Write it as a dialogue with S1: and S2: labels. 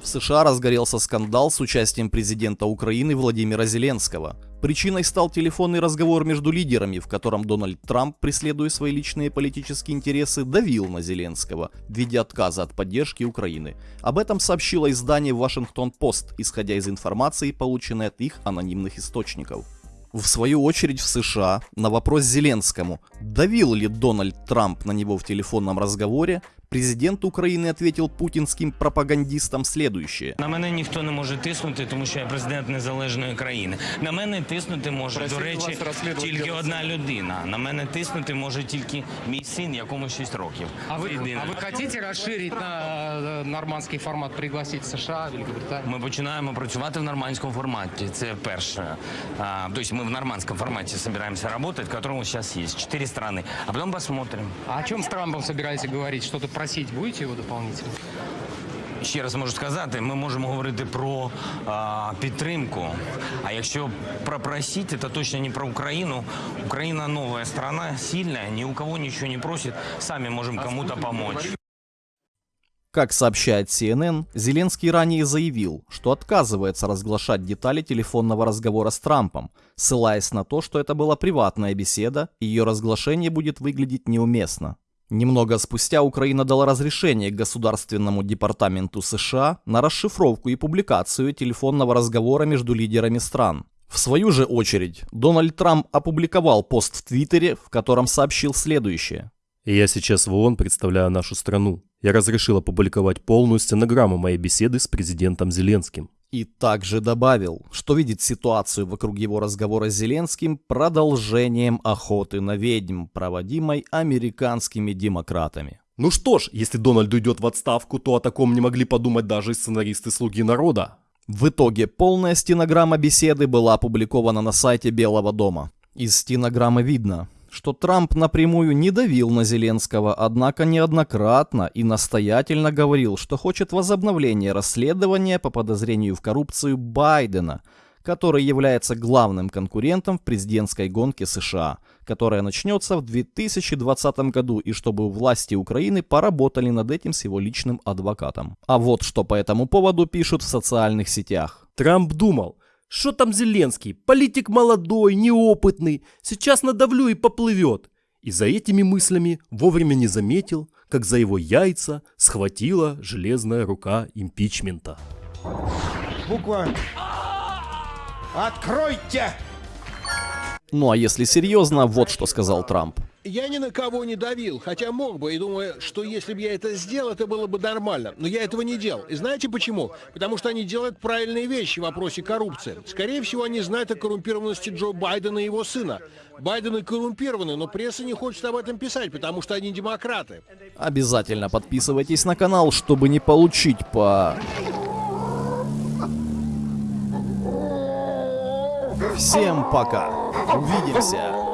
S1: В США разгорелся скандал с участием президента Украины Владимира Зеленского. Причиной стал телефонный разговор между лидерами, в котором Дональд Трамп, преследуя свои личные политические интересы, давил на Зеленского в виде отказа от поддержки Украины. Об этом сообщило издание Вашингтон-Пост, исходя из информации, полученной от их анонимных источников В свою очередь в США на вопрос Зеленскому, давил ли Дональд Трамп на него в телефонном разговоре, Президент України ответил путінським пропагандистам следующее.
S2: На мене ніхто не може тиснути, тому що я президент незалежної країни. На мене тиснути може,
S3: Просили
S2: до речі,
S3: вас розслідувати
S2: тільки
S3: геноцид.
S2: одна людина. На мене тиснути може тільки мій син, якому 6 років.
S3: А вы,
S2: Єдине.
S3: а вы хотите расширить на э, нормандский формат, пригласить США, Великобританию?
S2: Ми починаємо працювати в нормандському форматі. Це перше. А, то есть мы в нормандском формате собираемся работать, в котором сейчас есть четыре страны. А потом посмотрим.
S3: А о чем с Трампом собираетесь говорить? Что-то просить будете его дополнительно?
S2: Ще раз можу сказати, ми можемо говорити про а, підтримку. А якщо про просить, це точно не про Україну. Україна нова страна, сильна, ні у кого нічого не просить. Самі можемо кому-то помочь.
S1: Как сообщает CNN, Зеленский ранее заявил, что отказывается разглашать детали телефонного разговора с Трампом, ссылаясь на то, что это была приватная беседа, и ее разглашение будет выглядеть неуместно. Немного спустя Украина дала разрешение Государственному департаменту США на расшифровку и публикацию телефонного разговора между лидерами стран. В свою же очередь, Дональд Трамп опубликовал пост в Твиттере, в котором сообщил следующее.
S4: Я сейчас в ООН представляю нашу страну. Я разрешил опубликовать полную стенограмму моей беседы с президентом Зеленским.
S1: И также добавил, что видит ситуацию вокруг его разговора с Зеленским продолжением охоты на ведьм, проводимой американскими демократами.
S4: Ну что ж, если Дональд уйдет в отставку, то о таком не могли подумать даже сценаристы «Слуги народа».
S1: В итоге полная стенограмма беседы была опубликована на сайте Белого дома. Из стенограммы видно, что Трамп напрямую не давил на Зеленского, однако неоднократно и настоятельно говорил, что хочет возобновления расследования по подозрению в коррупцию Байдена, который является главным конкурентом в президентской гонке США, которая начнется в 2020 году, и чтобы власти Украины поработали над этим с его личным адвокатом. А вот что по этому поводу пишут в социальных сетях.
S4: Трамп думал, что там Зеленский, политик молодой, неопытный, сейчас надавлю и поплывет. И за этими мыслями вовремя не заметил, как за его яйца схватила железная рука импичмента.
S5: Буква. Откройте!
S1: Ну а если серьезно, вот что сказал Трамп.
S6: Я ни на кого не давил, хотя мог бы, и думаю, что если бы я это сделал, это было бы нормально. Но я этого не делал. И знаете почему? Потому что они делают правильные вещи в вопросе коррупции. Скорее всего, они знают о коррумпированности Джо Байдена и его сына. Байдены коррумпированы, но пресса не хочет об этом писать, потому что они демократы.
S1: Обязательно подписывайтесь на канал, чтобы не получить по... Всем пока. Увидимся.